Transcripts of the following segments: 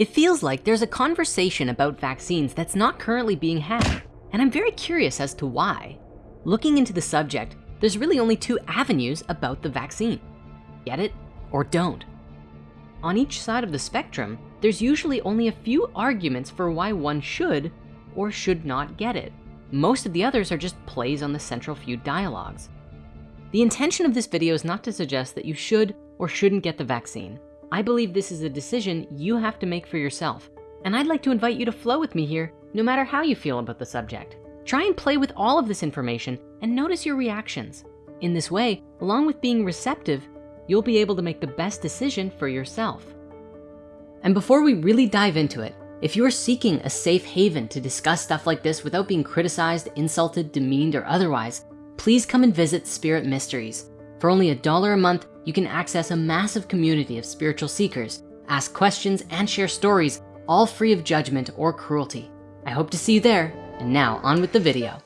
It feels like there's a conversation about vaccines that's not currently being had, and I'm very curious as to why. Looking into the subject, there's really only two avenues about the vaccine. Get it or don't. On each side of the spectrum, there's usually only a few arguments for why one should or should not get it. Most of the others are just plays on the central few dialogues. The intention of this video is not to suggest that you should or shouldn't get the vaccine. I believe this is a decision you have to make for yourself. And I'd like to invite you to flow with me here, no matter how you feel about the subject. Try and play with all of this information and notice your reactions. In this way, along with being receptive, you'll be able to make the best decision for yourself. And before we really dive into it, if you're seeking a safe haven to discuss stuff like this without being criticized, insulted, demeaned, or otherwise, please come and visit Spirit Mysteries. For only a dollar a month, you can access a massive community of spiritual seekers, ask questions and share stories, all free of judgment or cruelty. I hope to see you there. And now on with the video.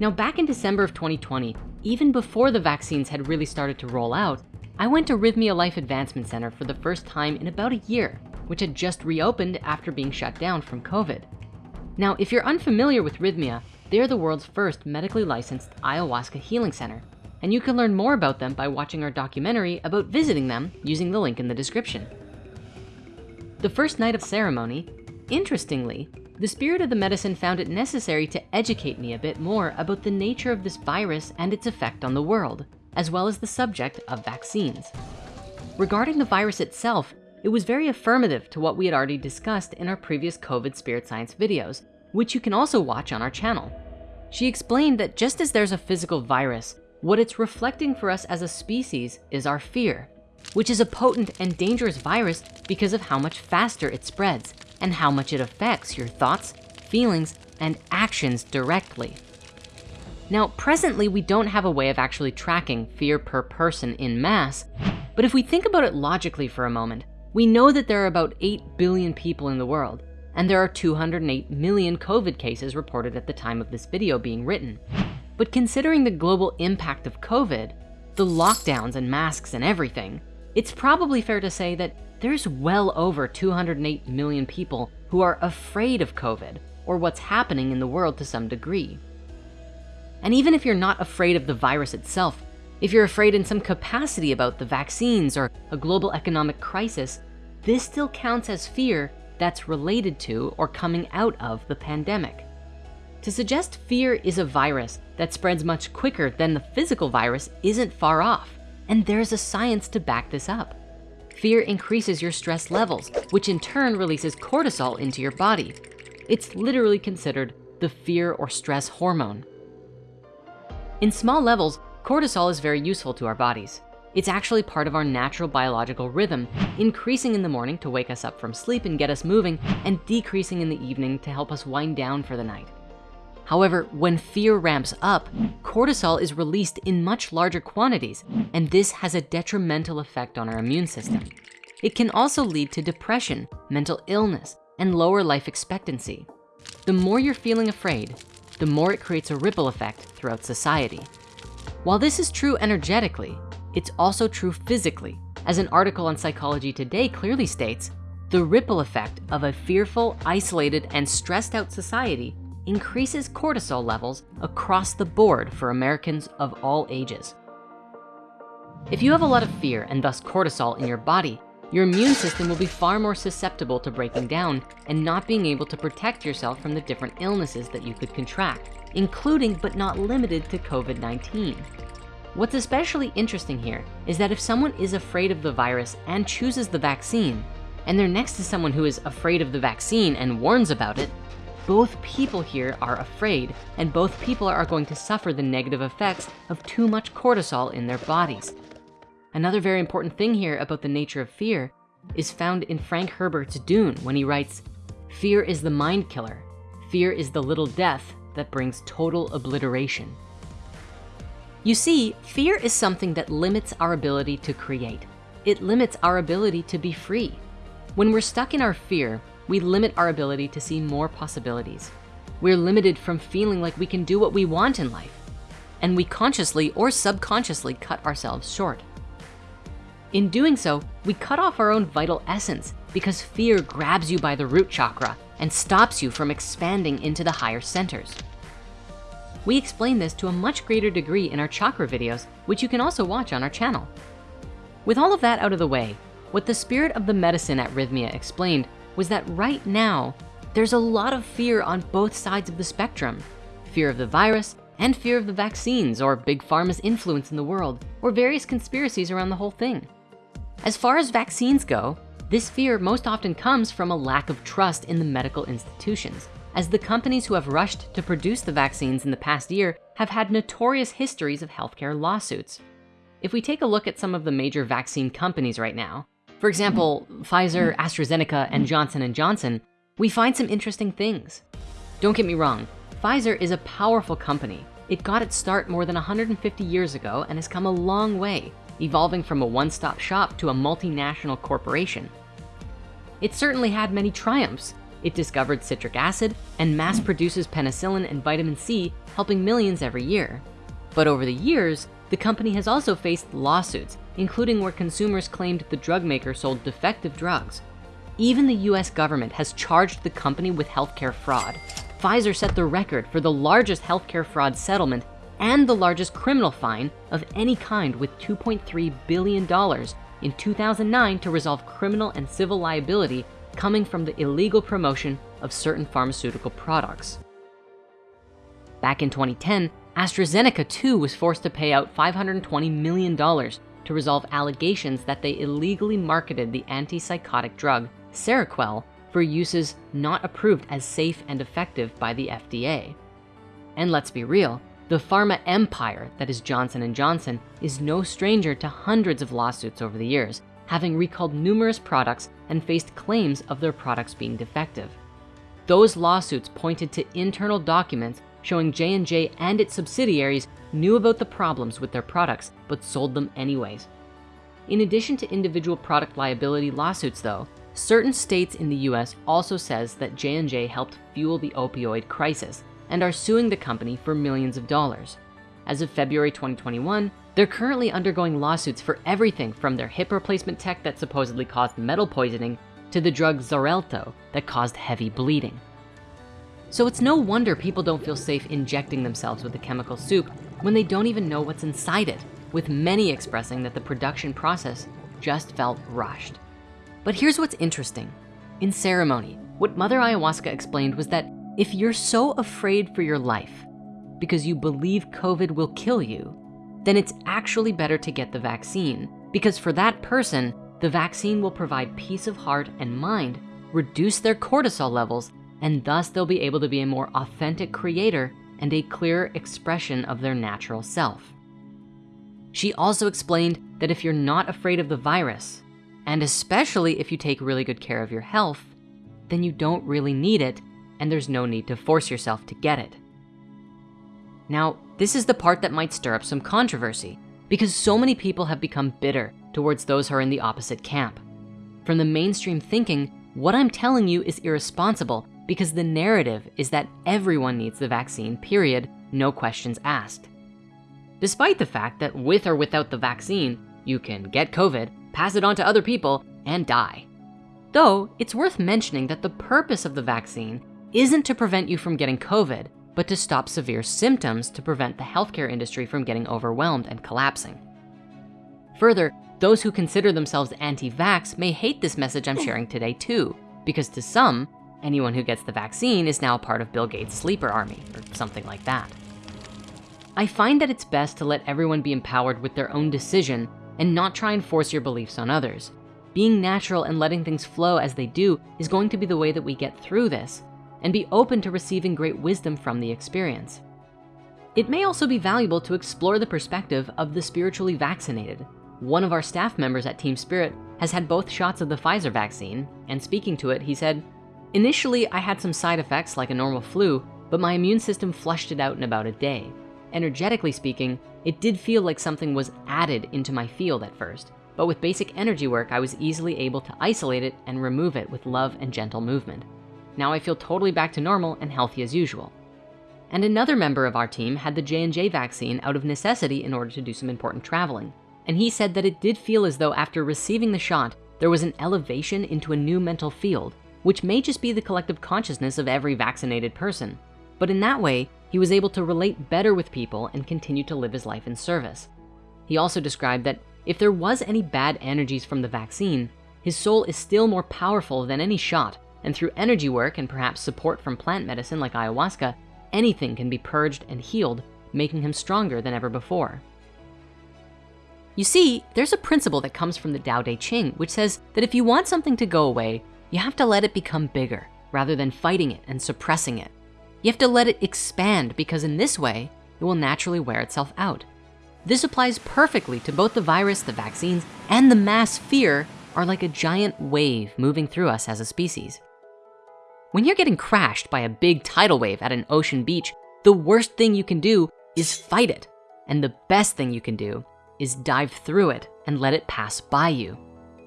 Now back in December of 2020, even before the vaccines had really started to roll out, I went to Rythmia Life Advancement Center for the first time in about a year, which had just reopened after being shut down from COVID. Now, if you're unfamiliar with Rythmia, they're the world's first medically licensed ayahuasca healing center. And you can learn more about them by watching our documentary about visiting them using the link in the description. The first night of ceremony, interestingly, the spirit of the medicine found it necessary to educate me a bit more about the nature of this virus and its effect on the world as well as the subject of vaccines. Regarding the virus itself, it was very affirmative to what we had already discussed in our previous COVID spirit science videos, which you can also watch on our channel. She explained that just as there's a physical virus, what it's reflecting for us as a species is our fear, which is a potent and dangerous virus because of how much faster it spreads and how much it affects your thoughts, feelings, and actions directly. Now, presently, we don't have a way of actually tracking fear per person in mass, but if we think about it logically for a moment, we know that there are about 8 billion people in the world, and there are 208 million COVID cases reported at the time of this video being written. But considering the global impact of COVID, the lockdowns and masks and everything, it's probably fair to say that there's well over 208 million people who are afraid of COVID or what's happening in the world to some degree. And even if you're not afraid of the virus itself, if you're afraid in some capacity about the vaccines or a global economic crisis, this still counts as fear that's related to or coming out of the pandemic. To suggest fear is a virus that spreads much quicker than the physical virus isn't far off. And there's a science to back this up. Fear increases your stress levels, which in turn releases cortisol into your body. It's literally considered the fear or stress hormone. In small levels, cortisol is very useful to our bodies. It's actually part of our natural biological rhythm, increasing in the morning to wake us up from sleep and get us moving, and decreasing in the evening to help us wind down for the night. However, when fear ramps up, cortisol is released in much larger quantities, and this has a detrimental effect on our immune system. It can also lead to depression, mental illness, and lower life expectancy. The more you're feeling afraid, the more it creates a ripple effect throughout society. While this is true energetically, it's also true physically. As an article on Psychology Today clearly states, the ripple effect of a fearful, isolated, and stressed out society increases cortisol levels across the board for Americans of all ages. If you have a lot of fear and thus cortisol in your body, your immune system will be far more susceptible to breaking down and not being able to protect yourself from the different illnesses that you could contract, including but not limited to COVID-19. What's especially interesting here is that if someone is afraid of the virus and chooses the vaccine, and they're next to someone who is afraid of the vaccine and warns about it, both people here are afraid and both people are going to suffer the negative effects of too much cortisol in their bodies. Another very important thing here about the nature of fear is found in Frank Herbert's Dune when he writes, fear is the mind killer. Fear is the little death that brings total obliteration. You see, fear is something that limits our ability to create. It limits our ability to be free. When we're stuck in our fear, we limit our ability to see more possibilities. we're limited from feeling like we can do what we want in life. And we consciously or subconsciously cut ourselves short. In doing so, we cut off our own vital essence because fear grabs you by the root chakra and stops you from expanding into the higher centers. We explain this to a much greater degree in our chakra videos, which you can also watch on our channel. With all of that out of the way, what the spirit of the medicine at Rythmia explained was that right now, there's a lot of fear on both sides of the spectrum. Fear of the virus and fear of the vaccines or big pharma's influence in the world or various conspiracies around the whole thing. As far as vaccines go, this fear most often comes from a lack of trust in the medical institutions as the companies who have rushed to produce the vaccines in the past year have had notorious histories of healthcare lawsuits. If we take a look at some of the major vaccine companies right now, for example, Pfizer, AstraZeneca, and Johnson & Johnson, we find some interesting things. Don't get me wrong, Pfizer is a powerful company. It got its start more than 150 years ago and has come a long way, evolving from a one-stop shop to a multinational corporation. It certainly had many triumphs, it discovered citric acid and mass produces penicillin and vitamin C, helping millions every year. But over the years, the company has also faced lawsuits, including where consumers claimed the drug maker sold defective drugs. Even the US government has charged the company with healthcare fraud. Pfizer set the record for the largest healthcare fraud settlement and the largest criminal fine of any kind with $2.3 billion in 2009 to resolve criminal and civil liability coming from the illegal promotion of certain pharmaceutical products. Back in 2010, AstraZeneca too was forced to pay out $520 million to resolve allegations that they illegally marketed the antipsychotic drug Seroquel for uses not approved as safe and effective by the FDA. And let's be real, the pharma empire that is Johnson & Johnson is no stranger to hundreds of lawsuits over the years, having recalled numerous products and faced claims of their products being defective. Those lawsuits pointed to internal documents showing J&J and its subsidiaries knew about the problems with their products, but sold them anyways. In addition to individual product liability lawsuits though, certain states in the US also says that J&J helped fuel the opioid crisis and are suing the company for millions of dollars. As of February 2021, they're currently undergoing lawsuits for everything from their hip replacement tech that supposedly caused metal poisoning to the drug Xarelto that caused heavy bleeding. So it's no wonder people don't feel safe injecting themselves with the chemical soup when they don't even know what's inside it, with many expressing that the production process just felt rushed. But here's what's interesting. In ceremony, what Mother Ayahuasca explained was that if you're so afraid for your life because you believe COVID will kill you, then it's actually better to get the vaccine because for that person, the vaccine will provide peace of heart and mind, reduce their cortisol levels, and thus they'll be able to be a more authentic creator and a clearer expression of their natural self. She also explained that if you're not afraid of the virus, and especially if you take really good care of your health, then you don't really need it and there's no need to force yourself to get it. Now, this is the part that might stir up some controversy because so many people have become bitter towards those who are in the opposite camp. From the mainstream thinking, what I'm telling you is irresponsible because the narrative is that everyone needs the vaccine, period, no questions asked. Despite the fact that with or without the vaccine, you can get COVID, pass it on to other people, and die. Though, it's worth mentioning that the purpose of the vaccine isn't to prevent you from getting COVID, but to stop severe symptoms to prevent the healthcare industry from getting overwhelmed and collapsing. Further, those who consider themselves anti-vax may hate this message I'm oh. sharing today too, because to some, anyone who gets the vaccine is now part of Bill Gates' sleeper army or something like that. I find that it's best to let everyone be empowered with their own decision and not try and force your beliefs on others. Being natural and letting things flow as they do is going to be the way that we get through this and be open to receiving great wisdom from the experience. It may also be valuable to explore the perspective of the spiritually vaccinated. One of our staff members at Team Spirit has had both shots of the Pfizer vaccine, and speaking to it, he said, Initially, I had some side effects like a normal flu, but my immune system flushed it out in about a day. Energetically speaking, it did feel like something was added into my field at first, but with basic energy work, I was easily able to isolate it and remove it with love and gentle movement. Now I feel totally back to normal and healthy as usual. And another member of our team had the J&J vaccine out of necessity in order to do some important traveling. And he said that it did feel as though after receiving the shot, there was an elevation into a new mental field, which may just be the collective consciousness of every vaccinated person. But in that way, he was able to relate better with people and continue to live his life in service. He also described that if there was any bad energies from the vaccine, his soul is still more powerful than any shot. And through energy work and perhaps support from plant medicine like ayahuasca, anything can be purged and healed, making him stronger than ever before. You see, there's a principle that comes from the Tao Te Ching, which says that if you want something to go away, you have to let it become bigger rather than fighting it and suppressing it. You have to let it expand because in this way, it will naturally wear itself out. This applies perfectly to both the virus, the vaccines, and the mass fear are like a giant wave moving through us as a species. When you're getting crashed by a big tidal wave at an ocean beach, the worst thing you can do is fight it. And the best thing you can do is dive through it and let it pass by you.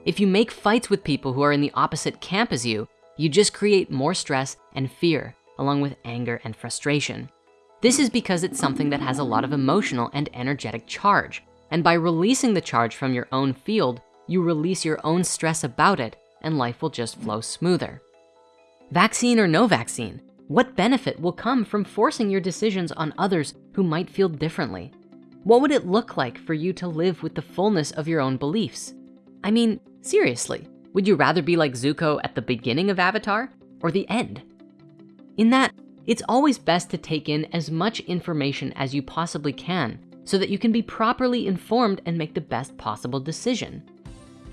If you make fights with people who are in the opposite camp as you, you just create more stress and fear along with anger and frustration. This is because it's something that has a lot of emotional and energetic charge. And by releasing the charge from your own field, you release your own stress about it and life will just flow smoother. Vaccine or no vaccine, what benefit will come from forcing your decisions on others who might feel differently? What would it look like for you to live with the fullness of your own beliefs? I mean, seriously, would you rather be like Zuko at the beginning of Avatar or the end? In that, it's always best to take in as much information as you possibly can so that you can be properly informed and make the best possible decision.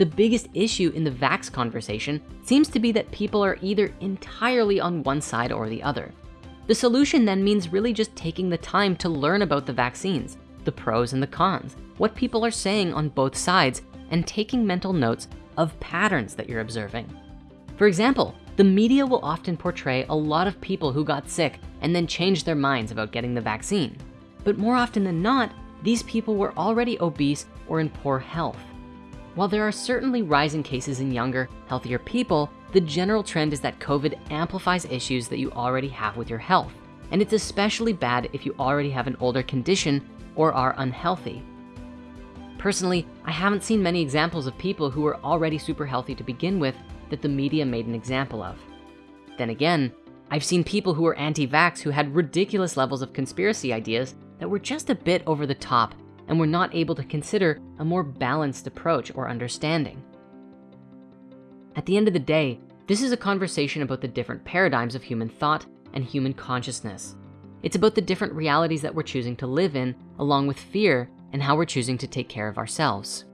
The biggest issue in the vax conversation seems to be that people are either entirely on one side or the other. The solution then means really just taking the time to learn about the vaccines, the pros and the cons, what people are saying on both sides, and taking mental notes of patterns that you're observing. For example, the media will often portray a lot of people who got sick and then changed their minds about getting the vaccine. But more often than not, these people were already obese or in poor health. While there are certainly rising cases in younger, healthier people, the general trend is that COVID amplifies issues that you already have with your health. And it's especially bad if you already have an older condition or are unhealthy. Personally, I haven't seen many examples of people who were already super healthy to begin with that the media made an example of. Then again, I've seen people who were anti-vax who had ridiculous levels of conspiracy ideas that were just a bit over the top and were not able to consider a more balanced approach or understanding. At the end of the day, this is a conversation about the different paradigms of human thought and human consciousness. It's about the different realities that we're choosing to live in, along with fear and how we're choosing to take care of ourselves.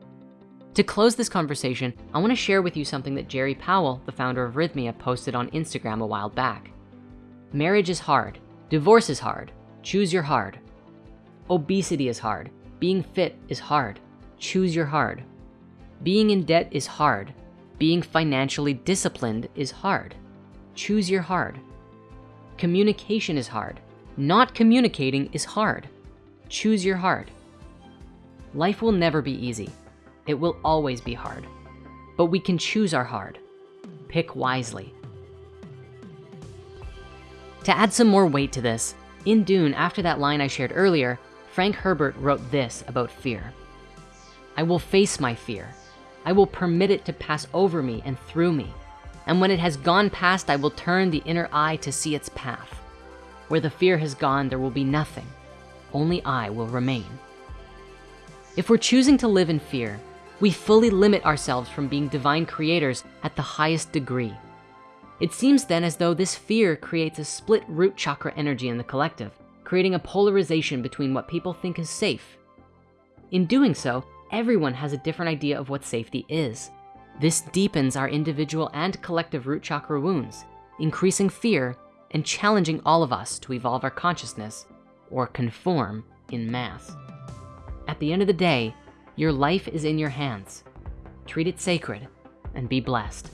To close this conversation, I wanna share with you something that Gerry Powell, the founder of Rythmia, posted on Instagram a while back. Marriage is hard, divorce is hard, choose your hard. Obesity is hard, being fit is hard, choose your hard. Being in debt is hard, being financially disciplined is hard, choose your hard. Communication is hard, not communicating is hard, choose your hard. Life will never be easy, it will always be hard, but we can choose our hard. Pick wisely. To add some more weight to this, in Dune, after that line I shared earlier, Frank Herbert wrote this about fear. I will face my fear. I will permit it to pass over me and through me. And when it has gone past, I will turn the inner eye to see its path. Where the fear has gone, there will be nothing. Only I will remain. If we're choosing to live in fear, we fully limit ourselves from being divine creators at the highest degree. It seems then as though this fear creates a split root chakra energy in the collective, creating a polarization between what people think is safe. In doing so, everyone has a different idea of what safety is. This deepens our individual and collective root chakra wounds, increasing fear and challenging all of us to evolve our consciousness or conform in mass. At the end of the day, your life is in your hands. Treat it sacred and be blessed.